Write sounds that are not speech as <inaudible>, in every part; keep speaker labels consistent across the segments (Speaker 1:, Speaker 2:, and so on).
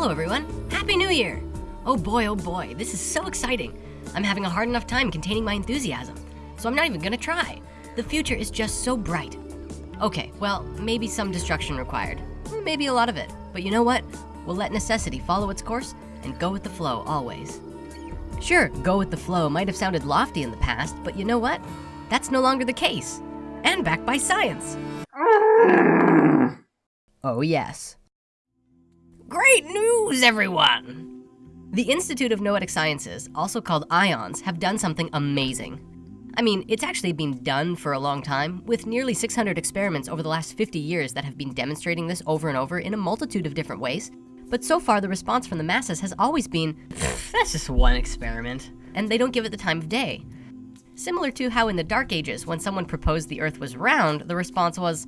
Speaker 1: Hello, everyone. Happy New Year. Oh boy, oh boy, this is so exciting. I'm having a hard enough time containing my enthusiasm, so I'm not even gonna try. The future is just so bright. Okay, well, maybe some destruction required, maybe a lot of it. But you know what? We'll let necessity follow its course and go with the flow always. Sure, go with the flow might have sounded lofty in the past, but you know what? That's no longer the case. And backed by science. <laughs> Oh, yes. Great news, everyone! The Institute of Noetic Sciences, also called IONS, have done something amazing. I mean, it's actually been done for a long time, with nearly 600 experiments over the last 50 years that have been demonstrating this over and over in a multitude of different ways. But so far, the response from the masses has always been, that's just one experiment, and they don't give it the time of day. Similar to how in the Dark Ages, when someone proposed the Earth was round, the response was,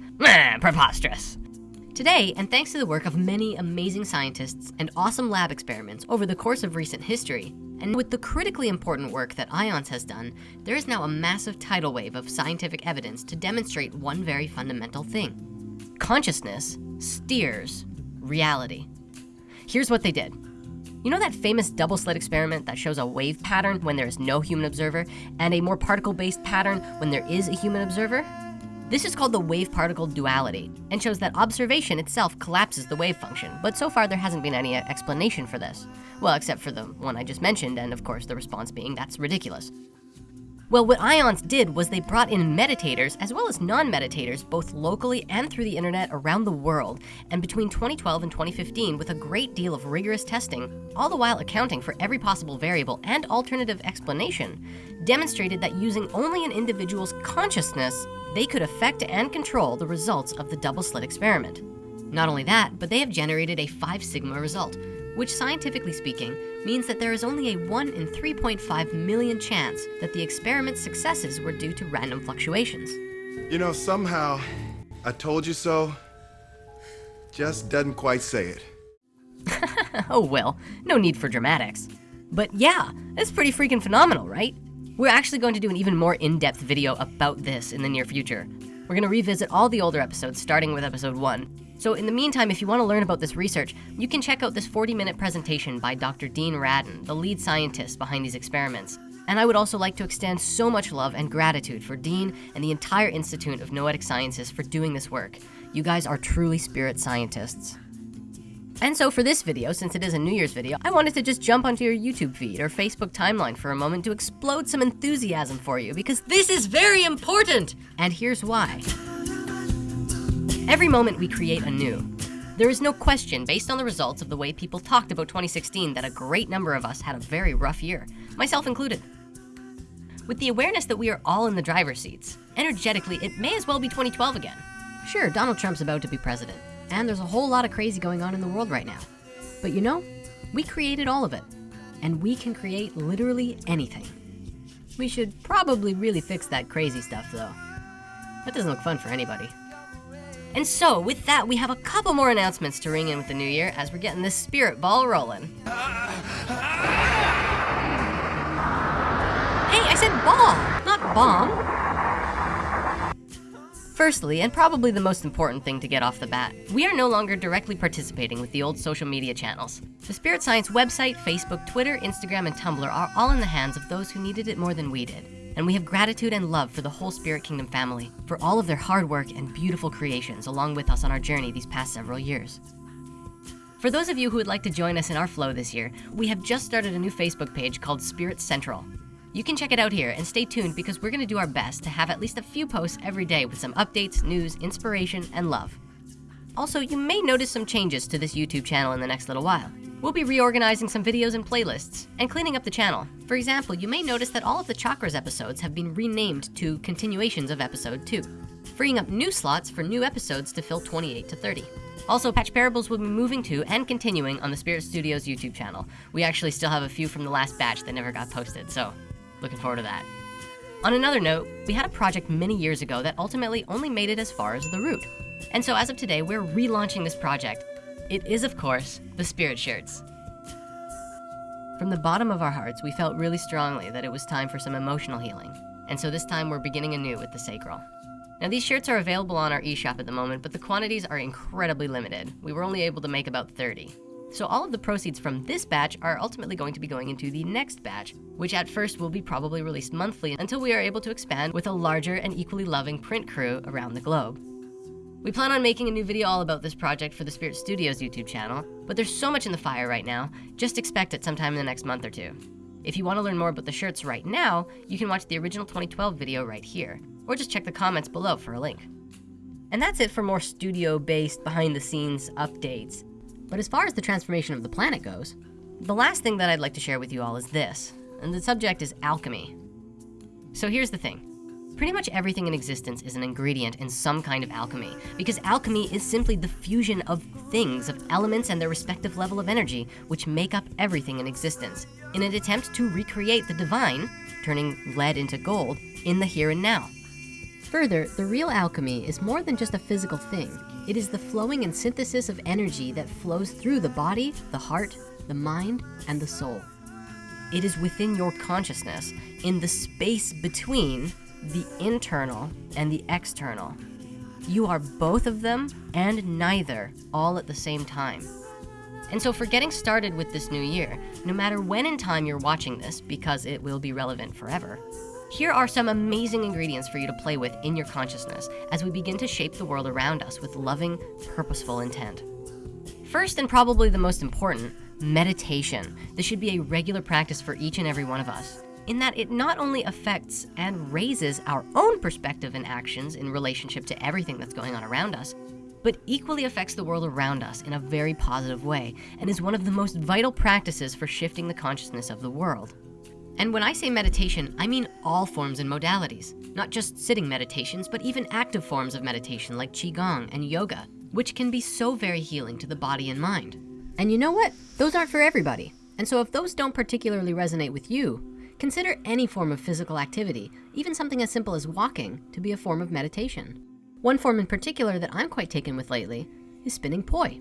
Speaker 1: preposterous. Today, and thanks to the work of many amazing scientists and awesome lab experiments over the course of recent history, and with the critically important work that IONS has done, there is now a massive tidal wave of scientific evidence to demonstrate one very fundamental thing. Consciousness steers reality. Here's what they did. You know that famous double slit experiment that shows a wave pattern when there is no human observer and a more particle-based pattern when there is a human observer? This is called the wave-particle duality and shows that observation itself collapses the wave function, but so far there hasn't been any explanation for this. Well, except for the one I just mentioned, and of course the response being, that's ridiculous. Well, what IONS did was they brought in meditators as well as non-meditators, both locally and through the internet around the world. And between 2012 and 2015, with a great deal of rigorous testing, all the while accounting for every possible variable and alternative explanation, demonstrated that using only an individual's consciousness they could affect and control the results of the double slit experiment. Not only that, but they have generated a 5 sigma result, which scientifically speaking, means that there is only a 1 in 3.5 million chance that the experiment's successes were due to random fluctuations.
Speaker 2: You know, somehow, I told you so, just doesn't quite say it. <laughs>
Speaker 1: oh well, no need for dramatics. But yeah, it's pretty freaking phenomenal, right? We're actually going to do an even more in-depth video about this in the near future. We're gonna revisit all the older episodes, starting with episode one. So in the meantime, if you wanna learn about this research, you can check out this 40 minute presentation by Dr. Dean Radin, the lead scientist behind these experiments. And I would also like to extend so much love and gratitude for Dean and the entire Institute of Noetic Sciences for doing this work. You guys are truly spirit scientists. And so for this video, since it is a New Year's video, I wanted to just jump onto your YouTube feed or Facebook timeline for a moment to explode some enthusiasm for you because this is very important. And here's why. Every moment we create anew. There is no question, based on the results of the way people talked about 2016, that a great number of us had a very rough year, myself included. With the awareness that we are all in the driver's seats, energetically, it may as well be 2012 again. Sure, Donald Trump's about to be president. And there's a whole lot of crazy going on in the world right now. But you know, we created all of it. And we can create literally anything. We should probably really fix that crazy stuff though. That doesn't look fun for anybody. And so, with that, we have a couple more announcements to ring in with the new year as we're getting this spirit ball rolling. Hey, I said ball, not bomb. Firstly, and probably the most important thing to get off the bat, we are no longer directly participating with the old social media channels. The Spirit Science website, Facebook, Twitter, Instagram, and Tumblr are all in the hands of those who needed it more than we did. And we have gratitude and love for the whole Spirit Kingdom family, for all of their hard work and beautiful creations along with us on our journey these past several years. For those of you who would like to join us in our flow this year, we have just started a new Facebook page called Spirit Central. You can check it out here and stay tuned because we're gonna do our best to have at least a few posts every day with some updates, news, inspiration, and love. Also, you may notice some changes to this YouTube channel in the next little while. We'll be reorganizing some videos and playlists and cleaning up the channel. For example, you may notice that all of the Chakras episodes have been renamed to continuations of episode 2, freeing up new slots for new episodes to fill 28 to 30. Also, Patch Parables will be moving to and continuing on the Spirit Studios YouTube channel. We actually still have a few from the last batch that never got posted, so Looking forward to that. On another note, we had a project many years ago that ultimately only made it as far as the root. And so as of today, we're relaunching this project. It is, of course, the Spirit Shirts. From the bottom of our hearts, we felt really strongly that it was time for some emotional healing. And so this time we're beginning anew with the Sacral. Now these shirts are available on our eShop at the moment, but the quantities are incredibly limited. We were only able to make about 30. So all of the proceeds from this batch are ultimately going to be going into the next batch, which at first will be probably released monthly until we are able to expand with a larger and equally loving print crew around the globe. We plan on making a new video all about this project for the Spirit Studios YouTube channel, but there's so much in the fire right now, just expect it sometime in the next month or two. If you want to learn more about the shirts right now, you can watch the original 2012 video right here, or just check the comments below for a link. And that's it for more studio-based behind-the-scenes updates. But as far as the transformation of the planet goes, the last thing that I'd like to share with you all is this, and the subject is alchemy. So here's the thing. Pretty much everything in existence is an ingredient in some kind of alchemy, because alchemy is simply the fusion of things, of elements and their respective level of energy, which make up everything in existence, in an attempt to recreate the divine, turning lead into gold, in the here and now. Further, the real alchemy is more than just a physical thing. It is the flowing and synthesis of energy that flows through the body, the heart, the mind, and the soul. It is within your consciousness, in the space between the internal and the external. You are both of them and neither all at the same time. And so for getting started with this new year, no matter when in time you're watching this, because it will be relevant forever, here are some amazing ingredients for you to play with in your consciousness as we begin to shape the world around us with loving, purposeful intent. First, and probably the most important, meditation. This should be a regular practice for each and every one of us in that it not only affects and raises our own perspective and actions in relationship to everything that's going on around us, but equally affects the world around us in a very positive way and is one of the most vital practices for shifting the consciousness of the world. And when I say meditation, I mean all forms and modalities, not just sitting meditations, but even active forms of meditation like Qigong and yoga, which can be so very healing to the body and mind. And you know what? Those aren't for everybody. And so if those don't particularly resonate with you, consider any form of physical activity, even something as simple as walking, to be a form of meditation. One form in particular that I'm quite taken with lately is spinning poi.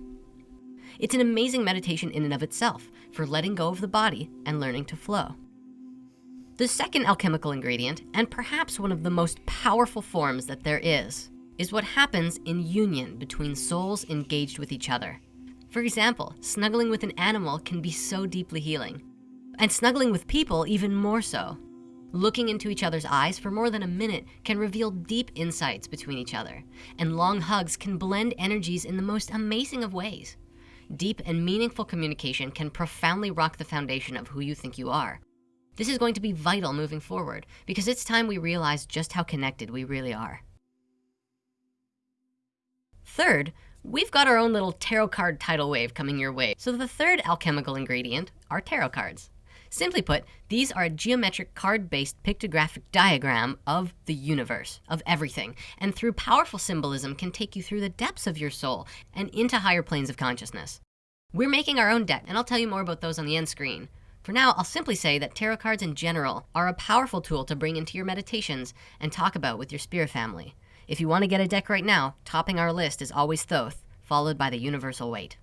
Speaker 1: It's an amazing meditation in and of itself for letting go of the body and learning to flow. The second alchemical ingredient, and perhaps one of the most powerful forms that there is, is what happens in union between souls engaged with each other. For example, snuggling with an animal can be so deeply healing, and snuggling with people even more so. Looking into each other's eyes for more than a minute can reveal deep insights between each other, and long hugs can blend energies in the most amazing of ways. Deep and meaningful communication can profoundly rock the foundation of who you think you are, this is going to be vital moving forward because it's time we realize just how connected we really are. Third, we've got our own little tarot card tidal wave coming your way. So the third alchemical ingredient are tarot cards. Simply put, these are a geometric card-based pictographic diagram of the universe, of everything, and through powerful symbolism can take you through the depths of your soul and into higher planes of consciousness. We're making our own deck, and I'll tell you more about those on the end screen. For now, I'll simply say that tarot cards in general are a powerful tool to bring into your meditations and talk about with your spirit family. If you want to get a deck right now, topping our list is always Thoth, followed by the universal Waite.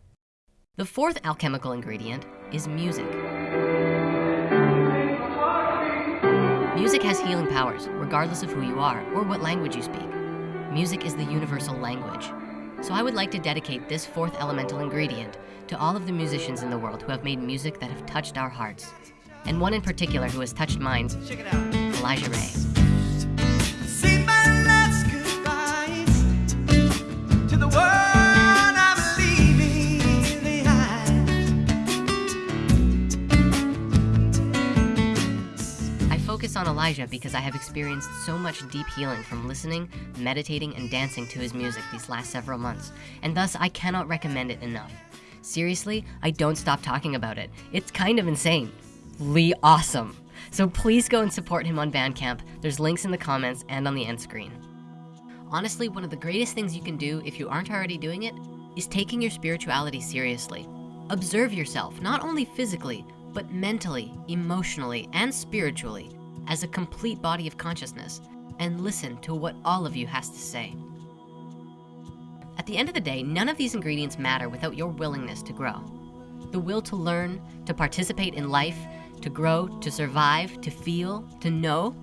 Speaker 1: The fourth alchemical ingredient is music. Music has healing powers, regardless of who you are or what language you speak. Music is the universal language. So I would like to dedicate this fourth elemental ingredient to all of the musicians in the world who have made music that have touched our hearts. And one in particular who has touched mine, Elijah Ray. On Elijah because I have experienced so much deep healing from listening, meditating, and dancing to his music these last several months, and thus I cannot recommend it enough. Seriously, I don't stop talking about it. It's kind of insane. Lee awesome. So please go and support him on Bandcamp. There's links in the comments and on the end screen. Honestly, one of the greatest things you can do if you aren't already doing it is taking your spirituality seriously. Observe yourself, not only physically, but mentally, emotionally, and spiritually as a complete body of consciousness and listen to what all of you has to say. At the end of the day, none of these ingredients matter without your willingness to grow. The will to learn, to participate in life, to grow, to survive, to feel, to know,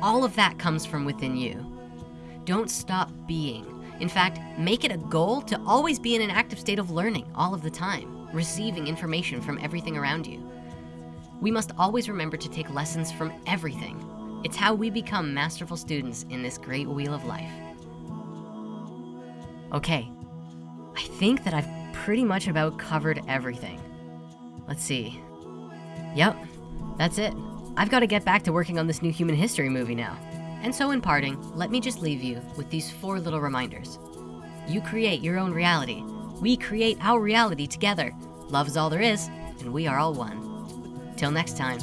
Speaker 1: all of that comes from within you. Don't stop being. In fact, make it a goal to always be in an active state of learning all of the time, receiving information from everything around you. We must always remember to take lessons from everything. It's how we become masterful students in this great wheel of life. Okay, I think that I've pretty much about covered everything. Let's see. Yep, that's it. I've got to get back to working on this new human history movie now. And so in parting, let me just leave you with these four little reminders. You create your own reality. We create our reality together. Love is all there is, and we are all one. Till next time.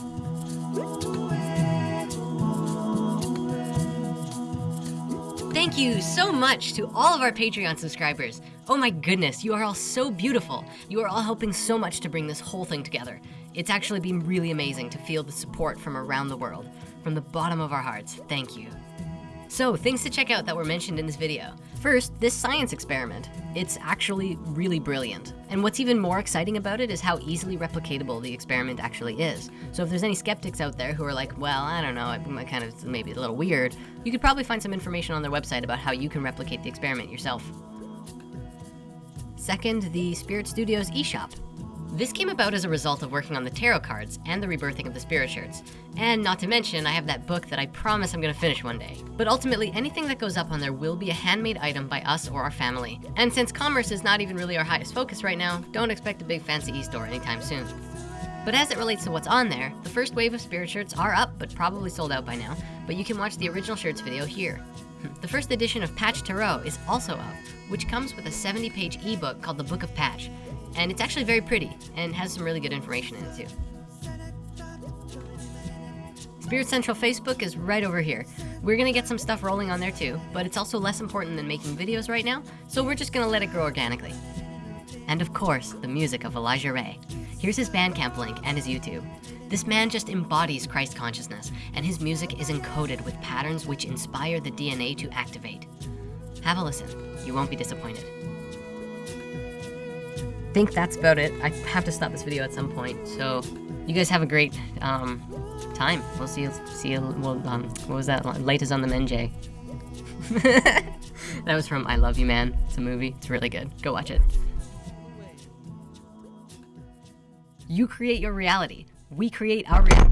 Speaker 1: Thank you so much to all of our Patreon subscribers. Oh my goodness, you are all so beautiful. You are all helping so much to bring this whole thing together. It's actually been really amazing to feel the support from around the world. From the bottom of our hearts, thank you. So things to check out that were mentioned in this video. First, this science experiment. It's actually really brilliant. And what's even more exciting about it is how easily replicatable the experiment actually is. So if there's any skeptics out there who are like, well, I don't know, it kind of maybe a little weird, you could probably find some information on their website about how you can replicate the experiment yourself. Second, the Spirit Studios eShop. This came about as a result of working on the tarot cards and the rebirthing of the spirit shirts. And not to mention, I have that book that I promise I'm gonna finish one day. But ultimately, anything that goes up on there will be a handmade item by us or our family. And since commerce is not even really our highest focus right now, don't expect a big fancy e-store anytime soon. But as it relates to what's on there, the first wave of spirit shirts are up, but probably sold out by now. But you can watch the original shirts video here. Hmm. The first edition of Patch Tarot is also up, which comes with a 70 page ebook called the Book of Patch. And it's actually very pretty and has some really good information in it too. Spirit Central Facebook is right over here. We're gonna get some stuff rolling on there too, but it's also less important than making videos right now, so we're just gonna let it grow organically. And of course, the music of Elijah Ray. Here's his Bandcamp link and his YouTube. This man just embodies Christ consciousness, and his music is encoded with patterns which inspire the DNA to activate. Have a listen, you won't be disappointed think that's about it. I have to stop this video at some point. So you guys have a great um, time. We'll see you, see you, well, um, what was that? Light is on the Menjay. <laughs> that was from I Love You Man. It's a movie. It's really good. Go watch it. You create your reality. We create our reality.